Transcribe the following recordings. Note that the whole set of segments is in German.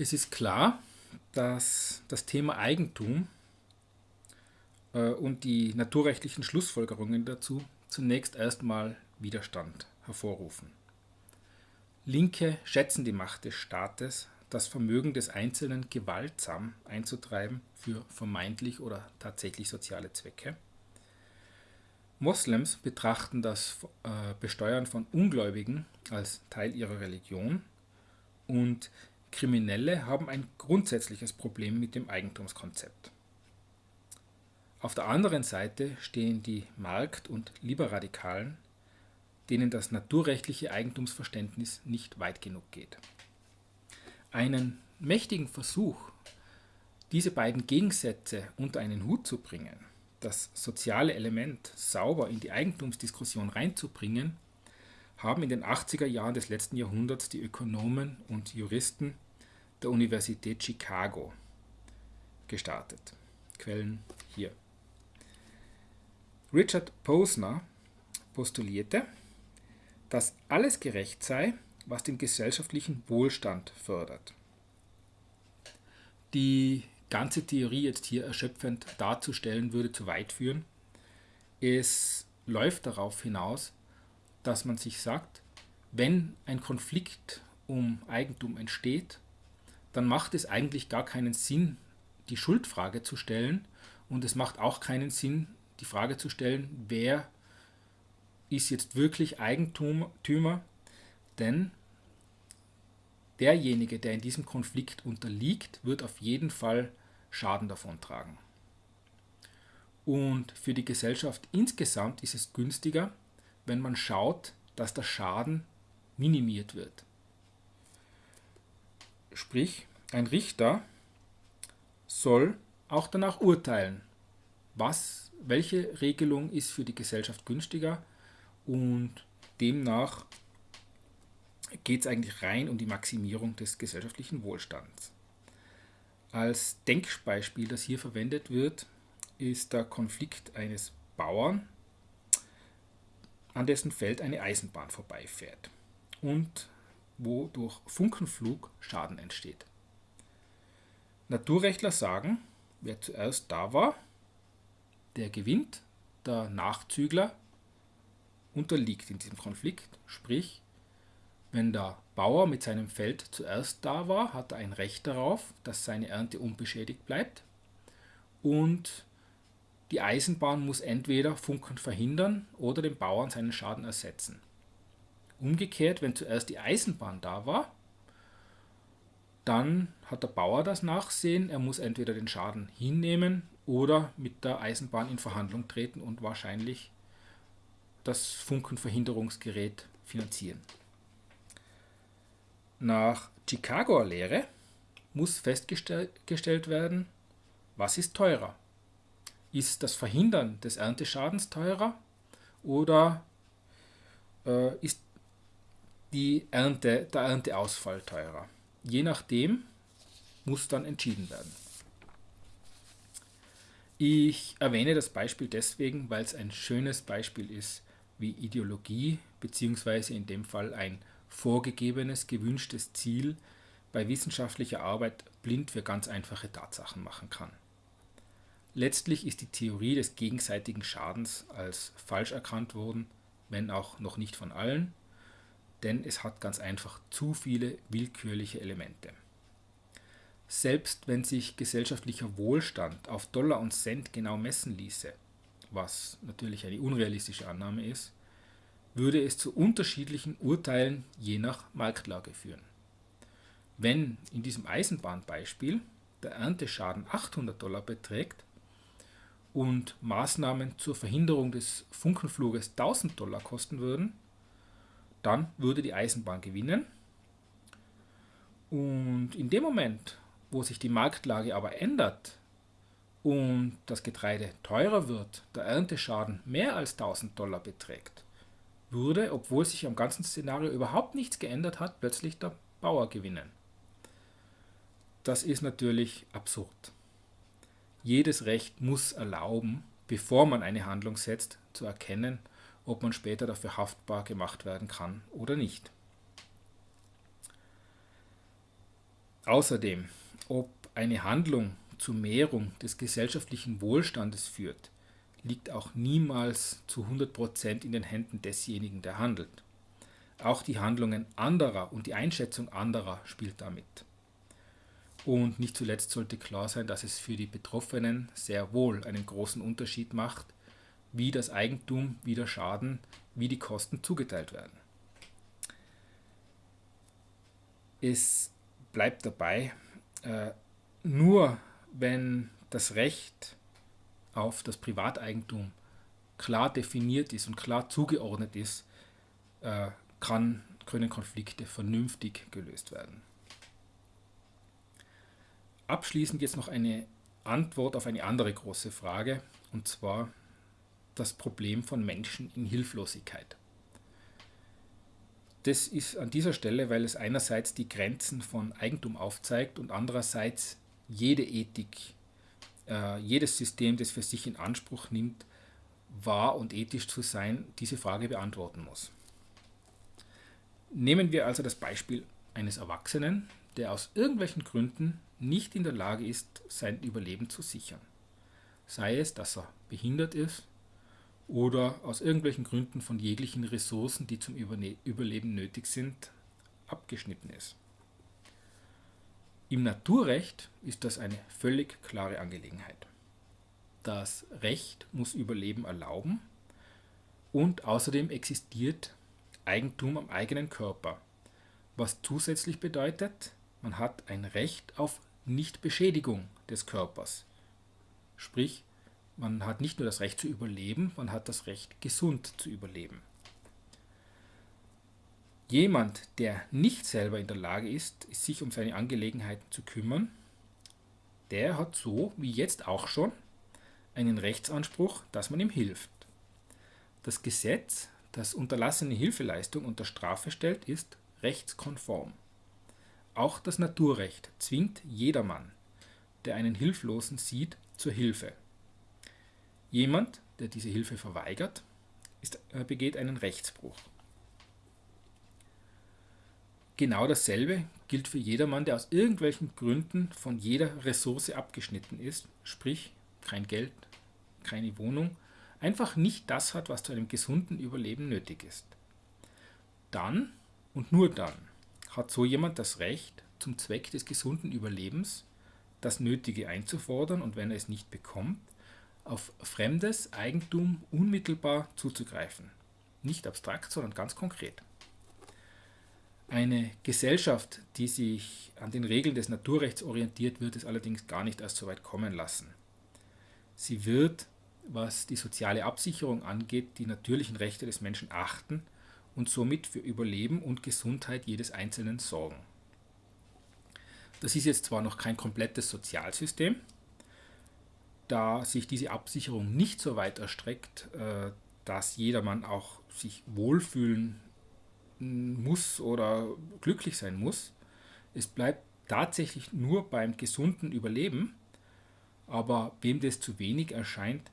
Es ist klar, dass das Thema Eigentum äh, und die naturrechtlichen Schlussfolgerungen dazu zunächst erstmal Widerstand hervorrufen. Linke schätzen die Macht des Staates, das Vermögen des Einzelnen gewaltsam einzutreiben für vermeintlich oder tatsächlich soziale Zwecke. Moslems betrachten das äh, Besteuern von Ungläubigen als Teil ihrer Religion und Kriminelle haben ein grundsätzliches Problem mit dem Eigentumskonzept. Auf der anderen Seite stehen die Markt- und Liberadikalen, denen das naturrechtliche Eigentumsverständnis nicht weit genug geht. Einen mächtigen Versuch, diese beiden Gegensätze unter einen Hut zu bringen, das soziale Element sauber in die Eigentumsdiskussion reinzubringen, haben in den 80er Jahren des letzten Jahrhunderts die Ökonomen und Juristen der Universität Chicago gestartet. Quellen hier. Richard Posner postulierte, dass alles gerecht sei, was den gesellschaftlichen Wohlstand fördert. Die ganze Theorie jetzt hier erschöpfend darzustellen, würde zu weit führen. Es läuft darauf hinaus, dass man sich sagt, wenn ein Konflikt um Eigentum entsteht, dann macht es eigentlich gar keinen Sinn, die Schuldfrage zu stellen und es macht auch keinen Sinn, die Frage zu stellen, wer ist jetzt wirklich Eigentümer, denn derjenige, der in diesem Konflikt unterliegt, wird auf jeden Fall Schaden davon tragen. Und für die Gesellschaft insgesamt ist es günstiger, wenn man schaut, dass der Schaden minimiert wird. Sprich, ein Richter soll auch danach urteilen, was, welche Regelung ist für die Gesellschaft günstiger und demnach geht es eigentlich rein um die Maximierung des gesellschaftlichen Wohlstands. Als Denkbeispiel, das hier verwendet wird, ist der Konflikt eines Bauern, an dessen Feld eine Eisenbahn vorbeifährt und wo durch Funkenflug Schaden entsteht. Naturrechtler sagen, wer zuerst da war, der gewinnt, der Nachzügler unterliegt in diesem Konflikt, sprich wenn der Bauer mit seinem Feld zuerst da war, hat er ein Recht darauf, dass seine Ernte unbeschädigt bleibt. Und die Eisenbahn muss entweder Funken verhindern oder dem Bauern seinen Schaden ersetzen. Umgekehrt, wenn zuerst die Eisenbahn da war, dann hat der Bauer das Nachsehen, er muss entweder den Schaden hinnehmen oder mit der Eisenbahn in Verhandlung treten und wahrscheinlich das Funkenverhinderungsgerät finanzieren. Nach Chicagoer Lehre muss festgestellt werden, was ist teurer? Ist das Verhindern des Ernteschadens teurer oder äh, ist die Ernte, der Ernteausfall teurer? Je nachdem muss dann entschieden werden. Ich erwähne das Beispiel deswegen, weil es ein schönes Beispiel ist, wie Ideologie bzw. in dem Fall ein vorgegebenes, gewünschtes Ziel bei wissenschaftlicher Arbeit blind für ganz einfache Tatsachen machen kann. Letztlich ist die Theorie des gegenseitigen Schadens als falsch erkannt worden, wenn auch noch nicht von allen, denn es hat ganz einfach zu viele willkürliche Elemente. Selbst wenn sich gesellschaftlicher Wohlstand auf Dollar und Cent genau messen ließe, was natürlich eine unrealistische Annahme ist, würde es zu unterschiedlichen Urteilen je nach Marktlage führen. Wenn in diesem Eisenbahnbeispiel der Ernteschaden 800 Dollar beträgt und Maßnahmen zur Verhinderung des Funkenfluges 1000 Dollar kosten würden, dann würde die Eisenbahn gewinnen. Und in dem Moment, wo sich die Marktlage aber ändert und das Getreide teurer wird, der Ernteschaden mehr als 1000 Dollar beträgt, würde, obwohl sich am ganzen Szenario überhaupt nichts geändert hat, plötzlich der Bauer gewinnen. Das ist natürlich absurd. Jedes Recht muss erlauben, bevor man eine Handlung setzt, zu erkennen, ob man später dafür haftbar gemacht werden kann oder nicht. Außerdem, ob eine Handlung zur Mehrung des gesellschaftlichen Wohlstandes führt, liegt auch niemals zu 100% in den Händen desjenigen, der handelt. Auch die Handlungen anderer und die Einschätzung anderer spielt damit. Und nicht zuletzt sollte klar sein, dass es für die Betroffenen sehr wohl einen großen Unterschied macht, wie das Eigentum, wie der Schaden, wie die Kosten zugeteilt werden. Es bleibt dabei, äh, nur wenn das Recht auf das Privateigentum klar definiert ist und klar zugeordnet ist, äh, kann, können Konflikte vernünftig gelöst werden. Abschließend jetzt noch eine Antwort auf eine andere große Frage, und zwar das Problem von Menschen in Hilflosigkeit. Das ist an dieser Stelle, weil es einerseits die Grenzen von Eigentum aufzeigt und andererseits jede Ethik, äh, jedes System, das für sich in Anspruch nimmt, wahr und ethisch zu sein, diese Frage beantworten muss. Nehmen wir also das Beispiel eines Erwachsenen, der aus irgendwelchen Gründen nicht in der Lage ist, sein Überleben zu sichern. Sei es, dass er behindert ist oder aus irgendwelchen Gründen von jeglichen Ressourcen, die zum Überleben nötig sind, abgeschnitten ist. Im Naturrecht ist das eine völlig klare Angelegenheit. Das Recht muss Überleben erlauben und außerdem existiert Eigentum am eigenen Körper, was zusätzlich bedeutet, man hat ein Recht auf Nichtbeschädigung des Körpers. Sprich, man hat nicht nur das Recht zu überleben, man hat das Recht, gesund zu überleben. Jemand, der nicht selber in der Lage ist, sich um seine Angelegenheiten zu kümmern, der hat so wie jetzt auch schon einen Rechtsanspruch, dass man ihm hilft. Das Gesetz, das unterlassene Hilfeleistung unter Strafe stellt, ist rechtskonform. Auch das Naturrecht zwingt jedermann, der einen Hilflosen sieht, zur Hilfe. Jemand, der diese Hilfe verweigert, ist, äh, begeht einen Rechtsbruch. Genau dasselbe gilt für jedermann, der aus irgendwelchen Gründen von jeder Ressource abgeschnitten ist, sprich kein Geld, keine Wohnung, einfach nicht das hat, was zu einem gesunden Überleben nötig ist. Dann und nur dann hat so jemand das Recht, zum Zweck des gesunden Überlebens das Nötige einzufordern und wenn er es nicht bekommt, auf fremdes Eigentum unmittelbar zuzugreifen. Nicht abstrakt, sondern ganz konkret. Eine Gesellschaft, die sich an den Regeln des Naturrechts orientiert, wird es allerdings gar nicht erst so weit kommen lassen. Sie wird, was die soziale Absicherung angeht, die natürlichen Rechte des Menschen achten und somit für Überleben und Gesundheit jedes Einzelnen sorgen. Das ist jetzt zwar noch kein komplettes Sozialsystem, da sich diese Absicherung nicht so weit erstreckt, äh, dass jedermann auch sich wohlfühlen muss oder glücklich sein muss. Es bleibt tatsächlich nur beim gesunden Überleben, aber wem das zu wenig erscheint,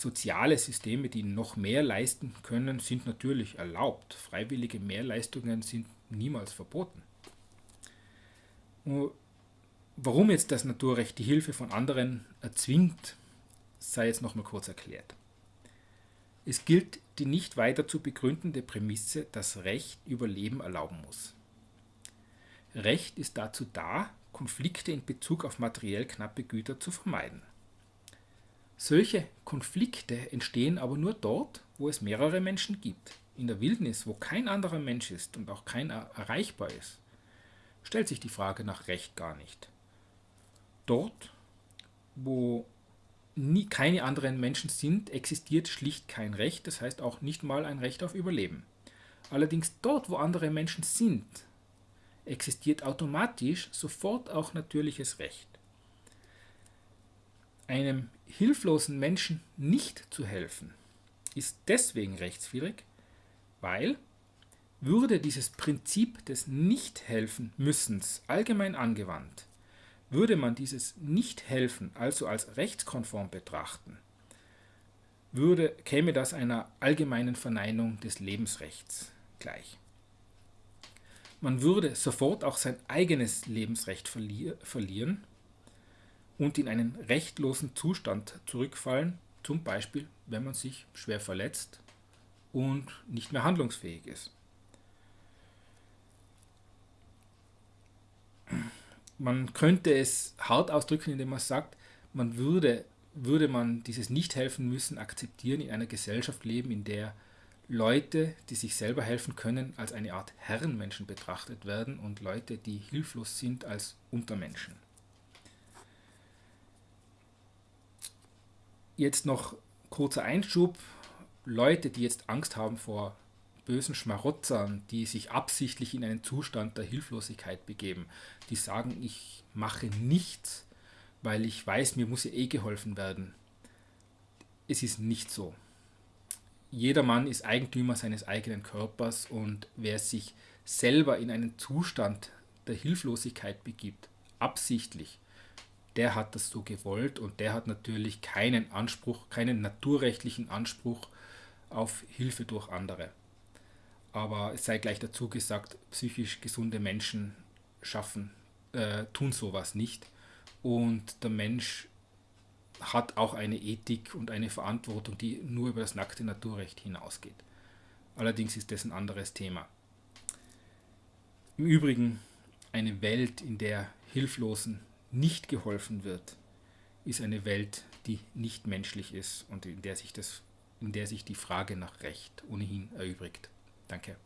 soziale Systeme, die noch mehr leisten können, sind natürlich erlaubt. Freiwillige Mehrleistungen sind niemals verboten. Warum jetzt das Naturrecht die Hilfe von anderen erzwingt, sei jetzt nochmal kurz erklärt. Es gilt die nicht weiter zu begründende Prämisse, dass Recht Überleben erlauben muss. Recht ist dazu da, Konflikte in Bezug auf materiell knappe Güter zu vermeiden. Solche Konflikte entstehen aber nur dort, wo es mehrere Menschen gibt. In der Wildnis, wo kein anderer Mensch ist und auch keiner erreichbar ist, stellt sich die Frage nach Recht gar nicht. Dort, wo nie, keine anderen Menschen sind, existiert schlicht kein Recht, das heißt auch nicht mal ein Recht auf Überleben. Allerdings dort, wo andere Menschen sind, existiert automatisch sofort auch natürliches Recht. Einem hilflosen Menschen nicht zu helfen, ist deswegen rechtswidrig, weil würde dieses Prinzip des Nichthelfen-Müssens allgemein angewandt, würde man dieses Nicht-Helfen also als rechtskonform betrachten, würde, käme das einer allgemeinen Verneinung des Lebensrechts gleich. man würde sofort auch sein eigenes Lebensrecht verli verlieren und in einen rechtlosen Zustand zurückfallen, zum Beispiel wenn man sich schwer verletzt und nicht mehr handlungsfähig ist. Man könnte es hart ausdrücken, indem man sagt, man würde, würde man dieses Nicht-Helfen müssen akzeptieren, in einer Gesellschaft leben, in der Leute, die sich selber helfen können, als eine Art Herrenmenschen betrachtet werden und Leute, die hilflos sind, als Untermenschen. Jetzt noch kurzer Einschub. Leute, die jetzt Angst haben vor bösen Schmarotzern, die sich absichtlich in einen Zustand der Hilflosigkeit begeben, die sagen, ich mache nichts, weil ich weiß, mir muss ja eh geholfen werden. Es ist nicht so jeder Mann ist Eigentümer seines eigenen Körpers und wer sich selber in einen Zustand der Hilflosigkeit begibt, absichtlich, der hat das so gewollt und der hat natürlich keinen Anspruch, keinen naturrechtlichen Anspruch auf Hilfe durch andere. Aber es sei gleich dazu gesagt, psychisch gesunde Menschen schaffen, äh, tun sowas nicht. Und der Mensch hat auch eine Ethik und eine Verantwortung, die nur über das nackte Naturrecht hinausgeht. Allerdings ist das ein anderes Thema. Im Übrigen, eine Welt, in der Hilflosen nicht geholfen wird, ist eine Welt, die nicht menschlich ist und in der sich, das, in der sich die Frage nach Recht ohnehin erübrigt. Danke.